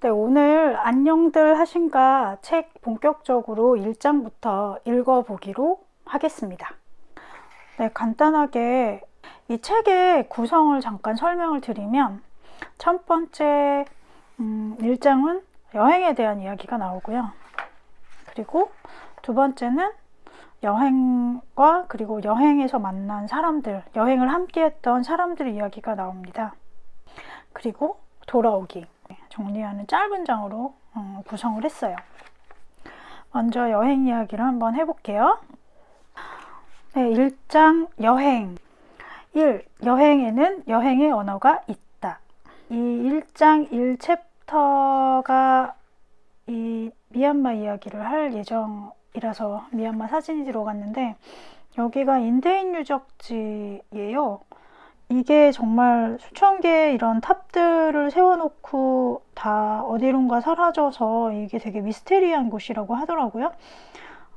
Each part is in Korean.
네, 오늘 안녕들 하신가 책 본격적으로 1장부터 읽어보기로 하겠습니다. 네, 간단하게 이 책의 구성을 잠깐 설명을 드리면 첫 번째 음, 1장은 여행에 대한 이야기가 나오고요. 그리고 두 번째는 여행과 그리고 여행에서 만난 사람들, 여행을 함께 했던 사람들 이야기가 나옵니다. 그리고 돌아오기. 정리하는 짧은 장으로 어, 구성을 했어요. 먼저 여행 이야기를 한번 해볼게요. 네, 1장 여행 1. 여행에는 여행의 언어가 있다. 이 1장 1챕터가 이 미얀마 이야기를 할 예정이라서 미얀마 사진이 들어갔는데 여기가 인대인 유적지예요. 이게 정말 수천 개의 이런 탑들을 세워놓고 다 어디론가 사라져서 이게 되게 미스테리한 곳이라고 하더라고요.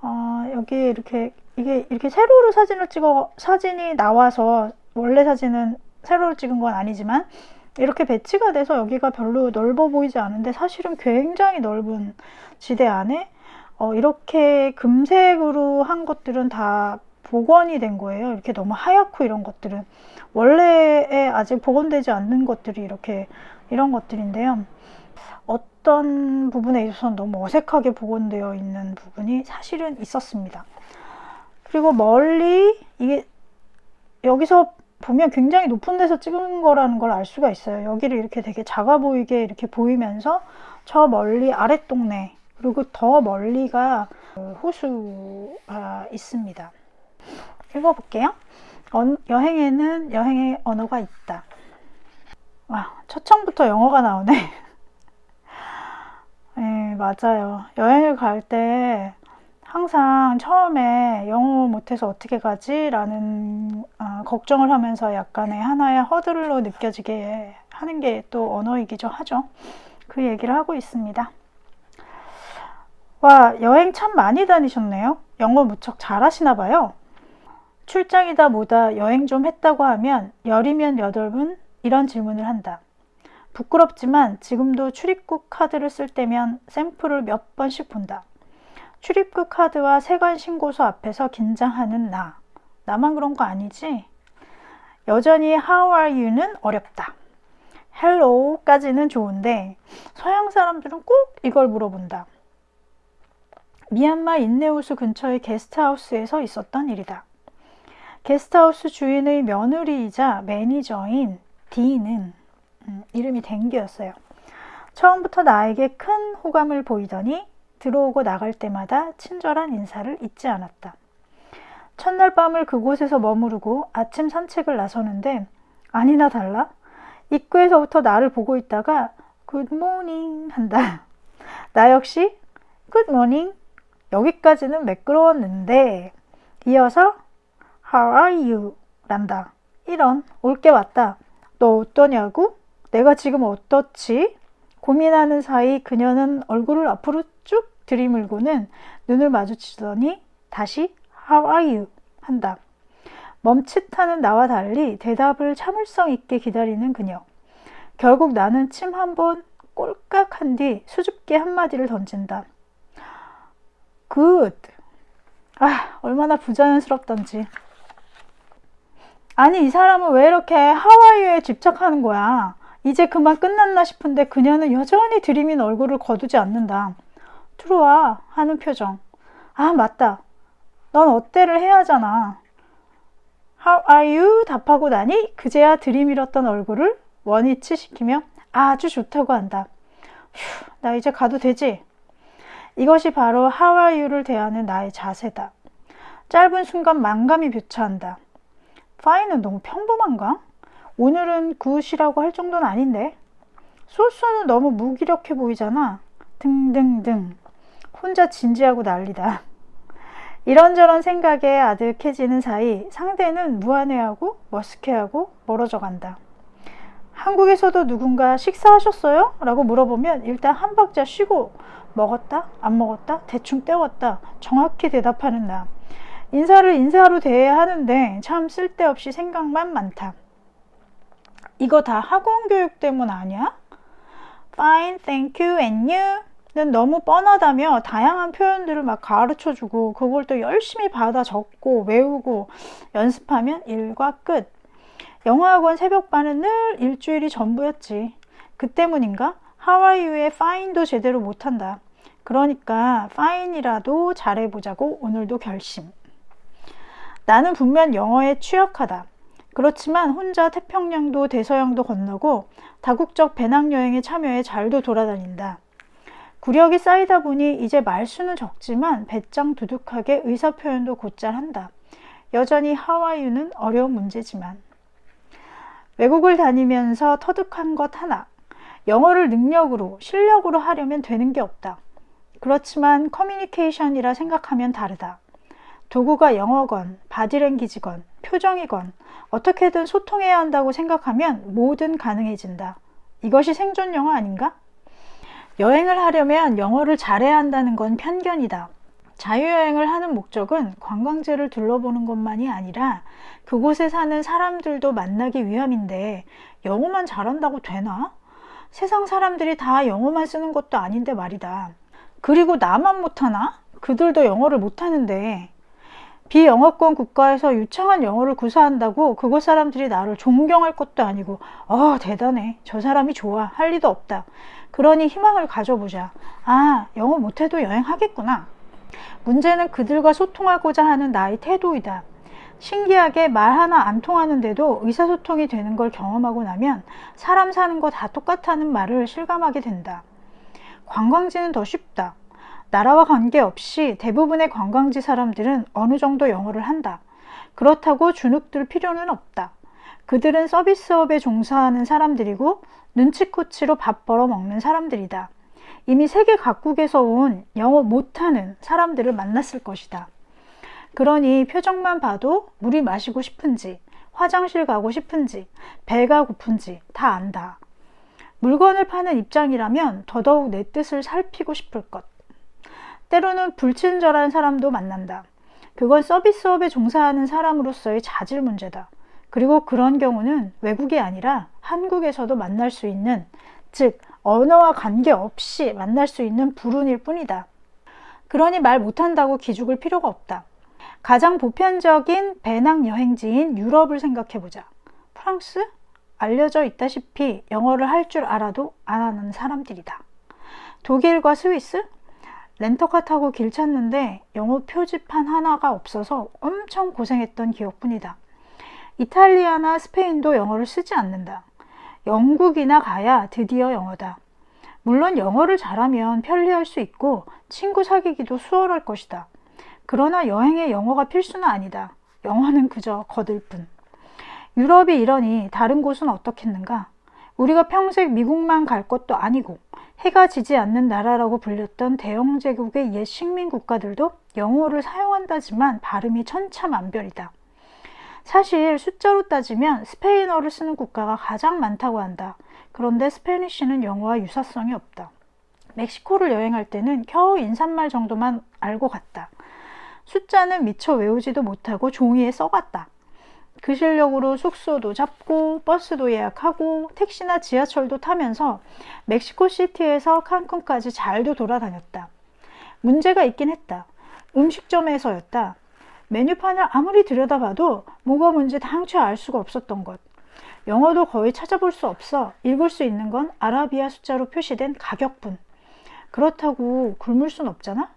어, 여기 이렇게 이게 이렇게 세로로 사진을 찍어 사진이 나와서 원래 사진은 세로로 찍은 건 아니지만 이렇게 배치가 돼서 여기가 별로 넓어 보이지 않은데 사실은 굉장히 넓은 지대 안에 어, 이렇게 금색으로 한 것들은 다 복원이 된 거예요. 이렇게 너무 하얗고 이런 것들은 원래에 아직 복원되지 않는 것들이 이렇게 이런 것들인데요. 어떤 부분에 있어서는 너무 어색하게 복원되어 있는 부분이 사실은 있었습니다. 그리고 멀리 이게 여기서 보면 굉장히 높은 데서 찍은 거라는 걸 알 수가 있어요. 여기를 이렇게 되게 작아 보이게 이렇게 보이면서 저 멀리 아랫동네 그리고 더 멀리가 호수가 있습니다. 읽어볼게요. 어, 여행에는 여행의 언어가 있다. 와, 첫 장부터 영어가 나오네. 네, 맞아요. 여행을 갈 때 항상 처음에 영어 못해서 어떻게 가지? 라는 어, 걱정을 하면서 약간의 하나의 허들로 느껴지게 하는 게 또 언어이기도 하죠. 그 얘기를 하고 있습니다. 와, 여행 참 많이 다니셨네요. 영어 무척 잘하시나 봐요. 출장이다 뭐다 여행 좀 했다고 하면 열이면 여덟 분 이런 질문을 한다. 부끄럽지만 지금도 출입국 카드를 쓸 때면 샘플을 몇 번씩 본다. 출입국 카드와 세관 신고서 앞에서 긴장하는 나. 나만 그런 거 아니지? 여전히 How are you는 어렵다. Hello까지는 좋은데 서양 사람들은 꼭 이걸 물어본다. 미얀마 인내우수 근처의 게스트하우스에서 있었던 일이다. 게스트하우스 주인의 며느리이자 매니저인 D는 음, 이름이 댕기였어요. 처음부터 나에게 큰 호감을 보이더니 들어오고 나갈 때마다 친절한 인사를 잊지 않았다. 첫날 밤을 그곳에서 머무르고 아침 산책을 나서는데 아니나 달라 입구에서부터 나를 보고 있다가 굿모닝 한다. 나 역시 굿모닝 여기까지는 매끄러웠는데 이어서 How are you? 란다. 이런 올게 왔다. 너 어떠냐고? 내가 지금 어떻지? 고민하는 사이 그녀는 얼굴을 앞으로 쭉 들이밀고는 눈을 마주치더니 다시 How are you? 한다. 멈칫하는 나와 달리 대답을 참을성 있게 기다리는 그녀. 결국 나는 침 한 번 꼴깍 한 뒤 수줍게 한마디를 던진다. Good. 아, 얼마나 부자연스럽던지. 아니 이 사람은 왜 이렇게 하와이에 집착하는 거야? 이제 그만 끝났나 싶은데 그녀는 여전히 들이민 얼굴을 거두지 않는다. 들어와 하는 표정. 아 맞다. 넌 어때를 해야 하잖아. How are you? 답하고 나니 그제야 들이밀었던 얼굴을 원위치 시키며 아주 좋다고 한다. 휴, 나 이제 가도 되지? 이것이 바로 How are you를 대하는 나의 자세다. 짧은 순간 만감이 교차한다 fine은 너무 평범한가? 오늘은 굿이라고 할 정도는 아닌데 소스는 너무 무기력해 보이잖아 등등등 혼자 진지하고 난리다 이런저런 생각에 아득해지는 사이 상대는 무안해하고 머쓱해하고 멀어져 간다 한국에서도 누군가 식사하셨어요? 라고 물어보면 일단 한 박자 쉬고 먹었다? 안 먹었다? 대충 때웠다 정확히 대답하는 나 인사를 인사로 대해야 하는데 참 쓸데없이 생각만 많다. 이거 다 학원 교육 때문 아니야? fine, thank you, and you? 는 너무 뻔하다며 다양한 표현들을 막 가르쳐 주고 그걸 또 열심히 받아 적고 외우고 연습하면 일과 끝. 영어학원 새벽반은 늘 일주일이 전부였지. 그 때문인가? 하와이유의 fine도 제대로 못한다. 그러니까 fine이라도 잘해보자고 오늘도 결심. 나는 분명 영어에 취약하다. 그렇지만 혼자 태평양도 대서양도 건너고 다국적 배낭여행에 참여해 잘도 돌아다닌다. 구력이 쌓이다 보니 이제 말수는 적지만 배짱 두둑하게 의사표현도 곧잘 한다. 여전히 하와이유는 어려운 문제지만. 외국을 다니면서 터득한 것 하나. 영어를 능력으로, 실력으로 하려면 되는 게 없다. 그렇지만 커뮤니케이션이라 생각하면 다르다. 도구가 영어건, 바디랭귀지건, 표정이건 어떻게든 소통해야 한다고 생각하면 뭐든 가능해진다. 이것이 생존 영어 아닌가? 여행을 하려면 영어를 잘해야 한다는 건 편견이다. 자유여행을 하는 목적은 관광지를 둘러보는 것만이 아니라 그곳에 사는 사람들도 만나기 위함인데 영어만 잘한다고 되나? 세상 사람들이 다 영어만 쓰는 것도 아닌데 말이다. 그리고 나만 못하나? 그들도 영어를 못하는데 비영어권 국가에서 유창한 영어를 구사한다고 그곳 사람들이 나를 존경할 것도 아니고 어 대단해. 저 사람이 좋아. 할 리도 없다. 그러니 희망을 가져보자. 아 영어 못해도 여행하겠구나. 문제는 그들과 소통하고자 하는 나의 태도이다. 신기하게 말 하나 안 통하는데도 의사소통이 되는 걸 경험하고 나면 사람 사는 거 다 똑같다는 말을 실감하게 된다. 관광지는 더 쉽다 나라와 관계없이 대부분의 관광지 사람들은 어느 정도 영어를 한다. 그렇다고 주눅들 필요는 없다. 그들은 서비스업에 종사하는 사람들이고 눈치코치로 밥 벌어 먹는 사람들이다. 이미 세계 각국에서 온 영어 못하는 사람들을 만났을 것이다. 그러니 표정만 봐도 물이 마시고 싶은지, 화장실 가고 싶은지, 배가 고픈지 다 안다. 물건을 파는 입장이라면 더더욱 내 뜻을 살피고 싶을 것. 때로는 불친절한 사람도 만난다. 그건 서비스업에 종사하는 사람으로서의 자질 문제다. 그리고 그런 경우는 외국이 아니라 한국에서도 만날 수 있는, 즉, 언어와 관계없이 만날 수 있는 불운일 뿐이다. 그러니 말 못한다고 기죽을 필요가 없다. 가장 보편적인 배낭 여행지인 유럽을 생각해보자. 프랑스? 알려져 있다시피 영어를 할 줄 알아도 안 하는 사람들이다. 독일과 스위스? 렌터카 타고 길 찾는데 영어 표지판 하나가 없어서 엄청 고생했던 기억뿐이다. 이탈리아나 스페인도 영어를 쓰지 않는다. 영국이나 가야 드디어 영어다. 물론 영어를 잘하면 편리할 수 있고 친구 사귀기도 수월할 것이다. 그러나 여행에 영어가 필수는 아니다. 영어는 그저 거들 뿐. 유럽이 이러니 다른 곳은 어떻겠는가? 우리가 평생 미국만 갈 것도 아니고 해가 지지 않는 나라라고 불렸던 대영 제국의 옛 식민 국가들도 영어를 사용한다지만 발음이 천차만별이다. 사실 숫자로 따지면 스페인어를 쓰는 국가가 가장 많다고 한다. 그런데 스페니쉬는 영어와 유사성이 없다. 멕시코를 여행할 때는 겨우 인사말 정도만 알고 갔다. 숫자는 미처 외우지도 못하고 종이에 써갔다. 그 실력으로 숙소도 잡고 버스도 예약하고 택시나 지하철도 타면서 멕시코 시티에서 칸쿤까지 잘도 돌아다녔다. 문제가 있긴 했다. 음식점에서였다. 메뉴판을 아무리 들여다봐도 뭐가 뭔지 당최 알 수가 없었던 것. 영어도 거의 찾아볼 수 없어 읽을 수 있는 건 아라비아 숫자로 표시된 가격뿐. 그렇다고 굶을 순 없잖아?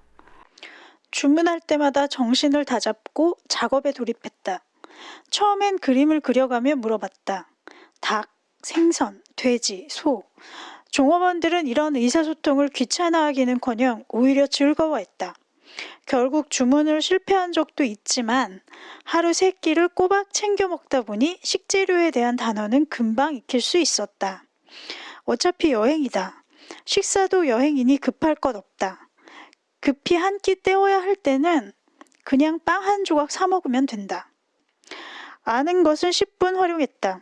주문할 때마다 정신을 다잡고 작업에 돌입했다. 처음엔 그림을 그려가며 물어봤다. 닭, 생선, 돼지, 소. 종업원들은 이런 의사소통을 귀찮아하기는커녕 오히려 즐거워했다. 결국 주문을 실패한 적도 있지만 하루 세 끼를 꼬박 챙겨 먹다 보니 식재료에 대한 단어는 금방 익힐 수 있었다. 어차피 여행이다. 식사도 여행이니 급할 것 없다. 급히 한 끼 때워야 할 때는 그냥 빵 한 조각 사 먹으면 된다. 아는 것은 10분 활용했다.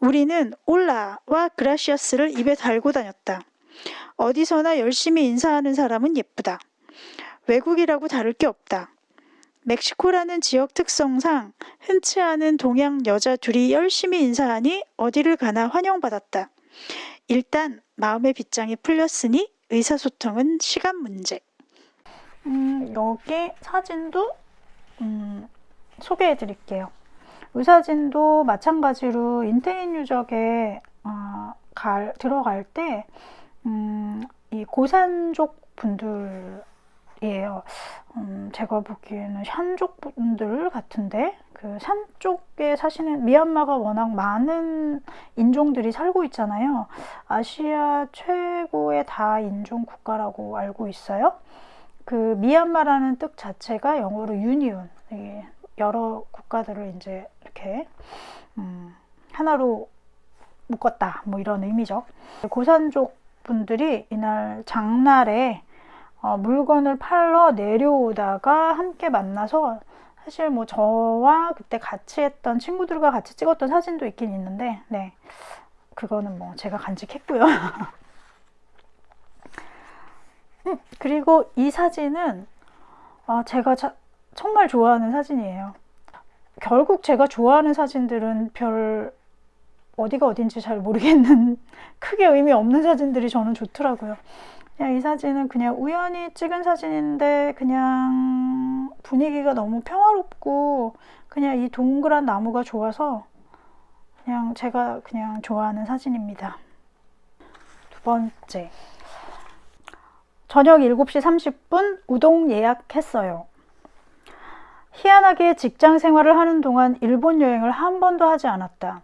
우리는 올라와 그라시아스를 입에 달고 다녔다. 어디서나 열심히 인사하는 사람은 예쁘다. 외국이라고 다를 게 없다. 멕시코라는 지역 특성상 흔치 않은 동양 여자 둘이 열심히 인사하니 어디를 가나 환영받았다. 일단 마음의 빗장이 풀렸으니 의사소통은 시간 문제. 음, 여기 사진도 음, 소개해 드릴게요. 이 사진도 마찬가지로 인테인 유적에 어, 갈, 들어갈 때, 음, 이 고산족 분들이에요. 음, 제가 보기에는 샨족 분들 같은데, 그 산 쪽에 사시는 미얀마가 워낙 많은 인종들이 살고 있잖아요. 아시아 최고의 다인종 국가라고 알고 있어요. 그 미얀마라는 뜻 자체가 영어로 유니온, 여러 국가들을 이제 이렇게 음, 하나로 묶었다 뭐 이런 의미죠. 고산족 분들이 이날 장날에 어, 물건을 팔러 내려오다가 함께 만나서 사실 뭐 저와 그때 같이 했던 친구들과 같이 찍었던 사진도 있긴 있는데 네. 그거는 뭐 제가 간직했고요. 음, 그리고 이 사진은 어, 제가 자, 정말 좋아하는 사진이에요 결국 제가 좋아하는 사진들은 별 어디가 어딘지 잘 모르겠는 크게 의미 없는 사진들이 저는 좋더라고요. 그냥 이 사진은 그냥 우연히 찍은 사진인데 그냥 분위기가 너무 평화롭고 그냥 이 동그란 나무가 좋아서 그냥 제가 그냥 좋아하는 사진입니다. 두 번째 저녁 7시 30분 우동 예약했어요. 희한하게 직장 생활을 하는 동안 일본 여행을 한 번도 하지 않았다.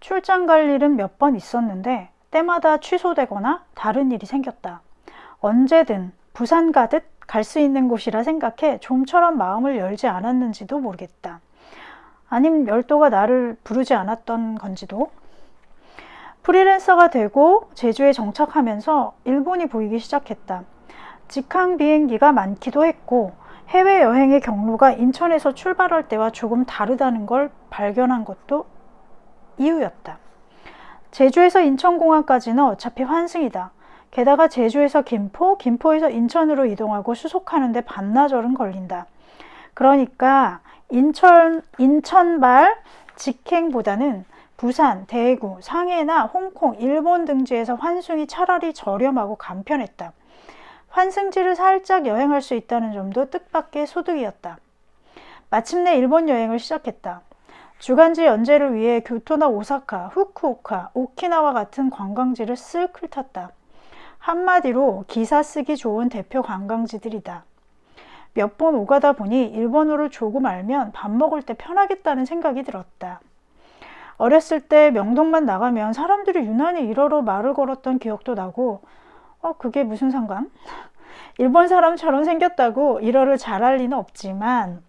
출장 갈 일은 몇 번 있었는데 때마다 취소되거나 다른 일이 생겼다. 언제든 부산 가듯 갈 수 있는 곳이라 생각해 좀처럼 마음을 열지 않았는지도 모르겠다. 아님 열도가 나를 부르지 않았던 건지도. 프리랜서가 되고 제주에 정착하면서 일본이 보이기 시작했다. 직항 비행기가 많기도 했고 해외여행의 경로가 인천에서 출발할 때와 조금 다르다는 걸 발견한 것도 이유였다. 제주에서 인천공항까지는 어차피 환승이다. 게다가 제주에서 김포, 김포에서 인천으로 이동하고 수속하는데 반나절은 걸린다. 그러니까 인천, 인천발 직행보다는 부산, 대구, 상해나 홍콩, 일본 등지에서 환승이 차라리 저렴하고 간편했다. 환승지를 살짝 여행할 수 있다는 점도 뜻밖의 소득이었다. 마침내 일본 여행을 시작했다. 주간지 연재를 위해 교토나 오사카, 후쿠오카, 오키나와 같은 관광지를 쓱 훑었다. 한마디로 기사 쓰기 좋은 대표 관광지들이다. 몇 번 오가다 보니 일본어를 조금 알면 밥 먹을 때 편하겠다는 생각이 들었다. 어렸을 때 명동만 나가면 사람들이 유난히 일어로 말을 걸었던 기억도 나고 어 그게 무슨 상관? 일본 사람처럼 생겼다고 일어를 잘할 리는 없지만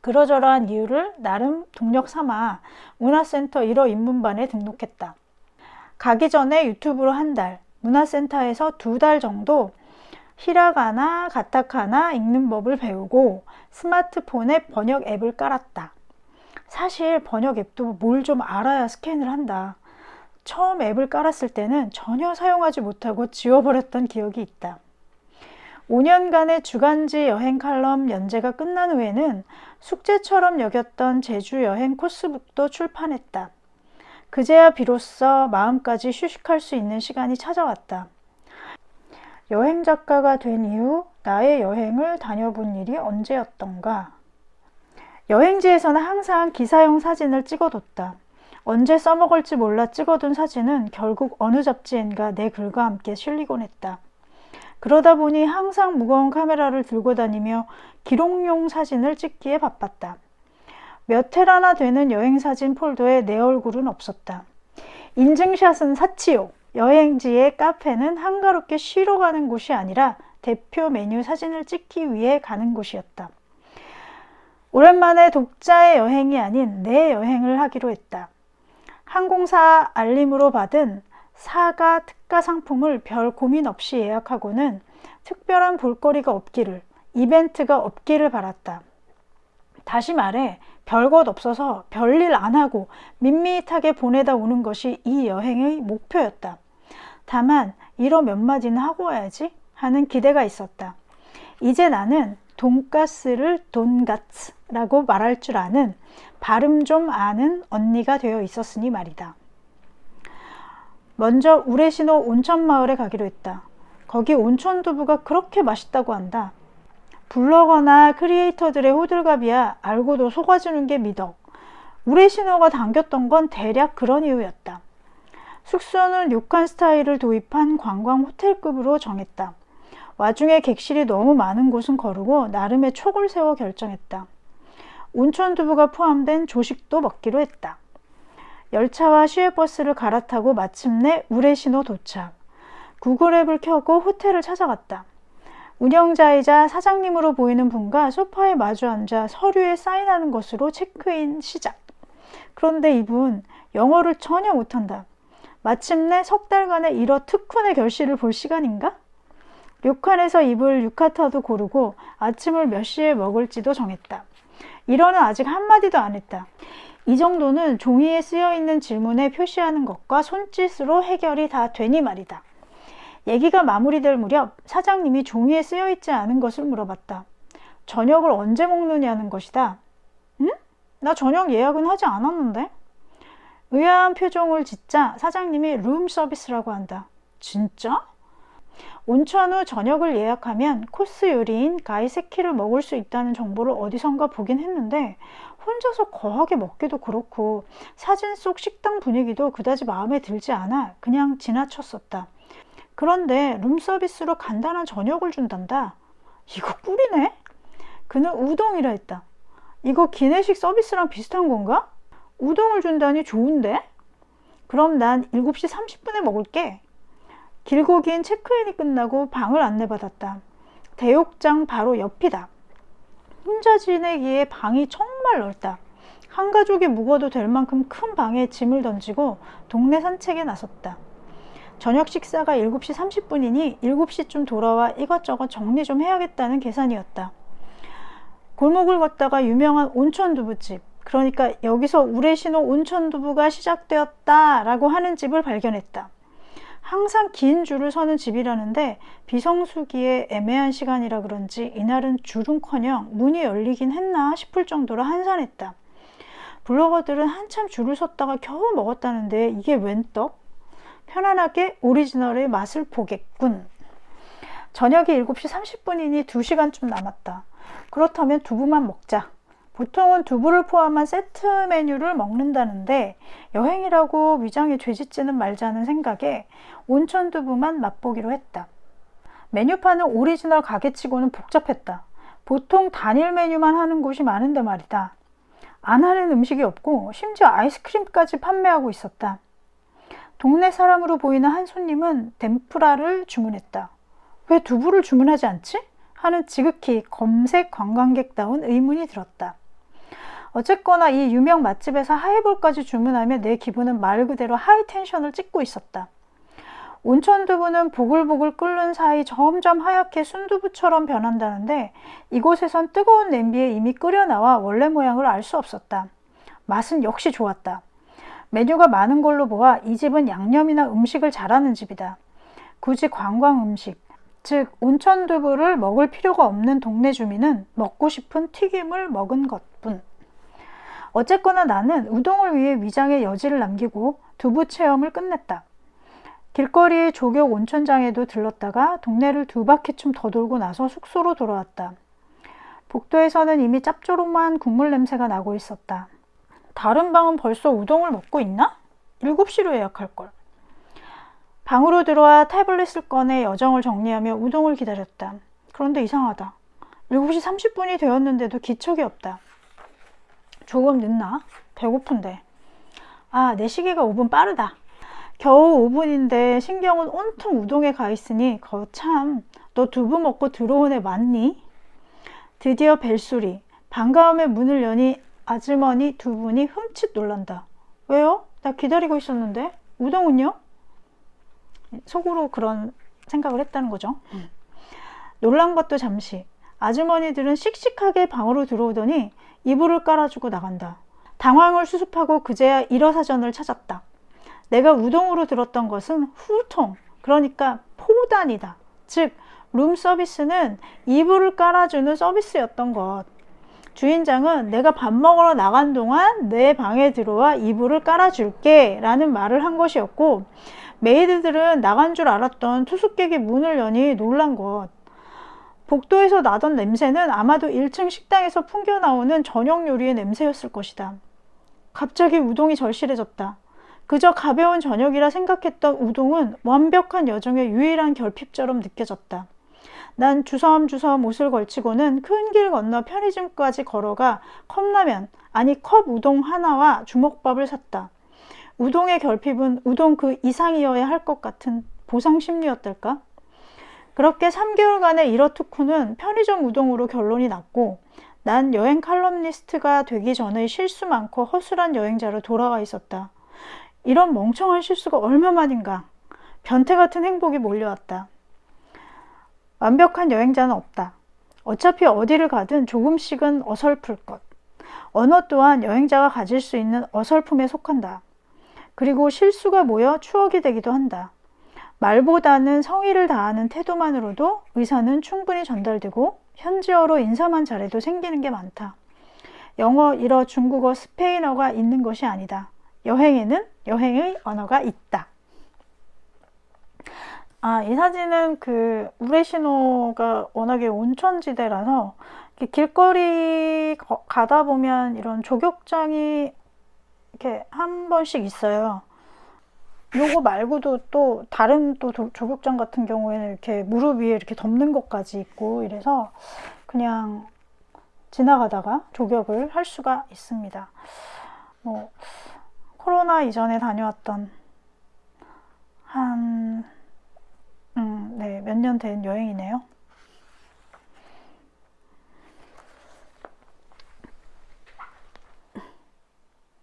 그러저러한 이유를 나름 동력 삼아 문화센터 1호 입문반에 등록했다. 가기 전에 유튜브로 한 달, 문화센터에서 두 달 정도 히라가나 가타카나 읽는 법을 배우고 스마트폰에 번역 앱을 깔았다. 사실 번역 앱도 뭘 좀 알아야 스캔을 한다. 처음 앱을 깔았을 때는 전혀 사용하지 못하고 지워버렸던 기억이 있다. 5년간의 주간지 여행 칼럼 연재가 끝난 후에는 숙제처럼 여겼던 제주 여행 코스북도 출판했다. 그제야 비로소 마음까지 휴식할 수 있는 시간이 찾아왔다. 여행 작가가 된 이후 나의 여행을 다녀본 일이 언제였던가. 여행지에서는 항상 기사용 사진을 찍어뒀다. 언제 써먹을지 몰라 찍어둔 사진은 결국 어느 잡지엔가 내 글과 함께 실리곤 했다. 그러다 보니 항상 무거운 카메라를 들고 다니며 기록용 사진을 찍기에 바빴다. 몇 테라나 되는 여행사진 폴더에 내 얼굴은 없었다. 인증샷은 사치요. 여행지의 카페는 한가롭게 쉬러 가는 곳이 아니라 대표 메뉴 사진을 찍기 위해 가는 곳이었다. 오랜만에 독자의 여행이 아닌 내 여행을 하기로 했다. 항공사 알림으로 받은 사가 특가 상품을 별 고민 없이 예약하고는 특별한 볼거리가 없기를, 이벤트가 없기를 바랐다. 다시 말해 별것 없어서 별일 안 하고 밋밋하게 보내다 오는 것이 이 여행의 목표였다. 다만 이러 몇 마디는 하고 와야지 하는 기대가 있었다. 이제 나는 돈가스를 돈가츠라고 말할 줄 아는 발음 좀 아는 언니가 되어 있었으니 말이다. 먼저 우레시노 온천마을에 가기로 했다. 거기 온천두부가 그렇게 맛있다고 한다. 블로거나 크리에이터들의 호들갑이야 알고도 속아주는 게 미덕. 우레시노가 당겼던 건 대략 그런 이유였다. 숙소는 료칸 스타일을 도입한 관광 호텔급으로 정했다. 와중에 객실이 너무 많은 곳은 거르고 나름의 촉을 세워 결정했다. 온천 두부가 포함된 조식도 먹기로 했다. 열차와 시외버스를 갈아타고 마침내 우레시노 도착. 구글앱을 켜고 호텔을 찾아갔다. 운영자이자 사장님으로 보이는 분과 소파에 마주 앉아 서류에 사인하는 것으로 체크인 시작. 그런데 이분 영어를 전혀 못한다. 마침내 석 달간의 일어 특훈의 결실을 볼 시간인가? 료칸에서 입을 유카타도 고르고 아침을 몇 시에 먹을지도 정했다. 일어는 아직 한마디도 안 했다. 이 정도는 종이에 쓰여 있는 질문에 표시하는 것과 손짓으로 해결이 다 되니 말이다. 얘기가 마무리될 무렵 사장님이 종이에 쓰여 있지 않은 것을 물어봤다. 저녁을 언제 먹느냐는 것이다. 응? 나 저녁 예약은 하지 않았는데? 의아한 표정을 짓자 사장님이 룸 서비스라고 한다. 진짜? 온천 후 저녁을 예약하면 코스 요리인 가이세키를 먹을 수 있다는 정보를 어디선가 보긴 했는데 혼자서 거하게 먹기도 그렇고 사진 속 식당 분위기도 그다지 마음에 들지 않아 그냥 지나쳤었다. 그런데 룸서비스로 간단한 저녁을 준단다. 이거 꿀이네? 그는 우동이라 했다. 이거 기내식 서비스랑 비슷한 건가? 우동을 준다니 좋은데? 그럼 난 7시 30분에 먹을게. 길고 긴 체크인이 끝나고 방을 안내받았다. 대욕장 바로 옆이다. 혼자 지내기에 방이 정말 넓다. 한 가족이 묵어도 될 만큼 큰 방에 짐을 던지고 동네 산책에 나섰다. 저녁 식사가 7시 30분이니 7시쯤 돌아와 이것저것 정리 좀 해야겠다는 계산이었다. 골목을 걷다가 유명한 온천두부집, 그러니까 여기서 우레시노 온천두부가 시작되었다 라고 하는 집을 발견했다. 항상 긴 줄을 서는 집이라는데 비성수기에 애매한 시간이라 그런지 이날은 줄은커녕 문이 열리긴 했나 싶을 정도로 한산했다. 블로거들은 한참 줄을 섰다가 겨우 먹었다는데 이게 웬 떡? 편안하게 오리지널의 맛을 보겠군. 저녁이 7시 30분이니 2시간쯤 남았다. 그렇다면 두부만 먹자. 보통은 두부를 포함한 세트 메뉴를 먹는다는데 여행이라고 위장에 죄짓지는 말자는 생각에 온천 두부만 맛보기로 했다. 메뉴판은 오리지널 가게치고는 복잡했다. 보통 단일 메뉴만 하는 곳이 많은데 말이다. 안 하는 음식이 없고 심지어 아이스크림까지 판매하고 있었다. 동네 사람으로 보이는 한 손님은 덴프라를 주문했다. 왜 두부를 주문하지 않지? 하는 지극히 검색 관광객다운 의문이 들었다. 어쨌거나 이 유명 맛집에서 하이볼까지 주문하며 내 기분은 말 그대로 하이텐션을 찍고 있었다. 온천 두부는 보글보글 끓는 사이 점점 하얗게 순두부처럼 변한다는데 이곳에선 뜨거운 냄비에 이미 끓여 나와 원래 모양을 알 수 없었다. 맛은 역시 좋았다. 메뉴가 많은 걸로 보아 이 집은 양념이나 음식을 잘하는 집이다. 굳이 관광 음식, 즉 온천 두부를 먹을 필요가 없는 동네 주민은 먹고 싶은 튀김을 먹은 것뿐. 어쨌거나 나는 우동을 위해 위장에 여지를 남기고 두부 체험을 끝냈다. 길거리 조격 온천장에도 들렀다가 동네를 두 바퀴쯤 더 돌고 나서 숙소로 돌아왔다. 복도에서는 이미 짭조름한 국물 냄새가 나고 있었다. 다른 방은 벌써 우동을 먹고 있나? 7시로 예약할걸. 방으로 들어와 태블릿을 꺼내 여정을 정리하며 우동을 기다렸다. 그런데 이상하다. 7시 30분이 되었는데도 기척이 없다. 조금 늦나? 배고픈데. 아, 내 시계가 5분 빠르다. 겨우 5분인데 신경은 온통 우동에 가 있으니 거참 너 두부 먹고 들어온 애 맞니? 드디어 벨소리. 반가움에 문을 여니 아주머니 두 분이 흠칫 놀란다. 왜요? 나 기다리고 있었는데. 우동은요? 속으로 그런 생각을 했다는 거죠. 음. 놀란 것도 잠시. 아주머니들은 씩씩하게 방으로 들어오더니 이불을 깔아주고 나간다. 당황을 수습하고 그제야 일어사전을 찾았다. 내가 우동으로 들었던 것은 후통, 그러니까 포단이다. 즉, 룸 서비스는 이불을 깔아주는 서비스였던 것. 주인장은 내가 밥 먹으러 나간 동안 내 방에 들어와 이불을 깔아줄게 라는 말을 한 것이었고 메이드들은 나간 줄 알았던 투숙객이 문을 여니 놀란 것. 복도에서 나던 냄새는 아마도 1층 식당에서 풍겨 나오는 저녁 요리의 냄새였을 것이다. 갑자기 우동이 절실해졌다. 그저 가벼운 저녁이라 생각했던 우동은 완벽한 여정의 유일한 결핍처럼 느껴졌다. 난 주섬주섬 옷을 걸치고는 큰 길 건너 편의점까지 걸어가 컵라면, 아니 컵 우동 하나와 주먹밥을 샀다. 우동의 결핍은 우동 그 이상이어야 할 것 같은 보상 심리였달까? 그렇게 3개월간의 이러트쿠는 편의점 우동으로 결론이 났고 난 여행 칼럼니스트가 되기 전의 실수 많고 허술한 여행자로 돌아가 있었다. 이런 멍청한 실수가 얼마만인가. 변태 같은 행복이 몰려왔다. 완벽한 여행자는 없다. 어차피 어디를 가든 조금씩은 어설플 것. 언어 또한 여행자가 가질 수 있는 어설픔에 속한다. 그리고 실수가 모여 추억이 되기도 한다. 말보다는 성의를 다하는 태도만으로도 의사는 충분히 전달되고 현지어로 인사만 잘해도 생기는 게 많다. 영어, 일어, 중국어, 스페인어가 있는 것이 아니다. 여행에는 여행의 언어가 있다. 아, 이 사진은 그 우레시노가 워낙에 온천지대라서 길거리 가다 보면 이런 조격장이 이렇게 한 번씩 있어요. 요거 말고도 또 다른 또 조격장 같은 경우에는 이렇게 무릎 위에 이렇게 덮는 것까지 있고 이래서 그냥 지나가다가 조격을 할 수가 있습니다. 뭐 코로나 이전에 다녀왔던 한 음, 네, 몇 년 된 여행이네요.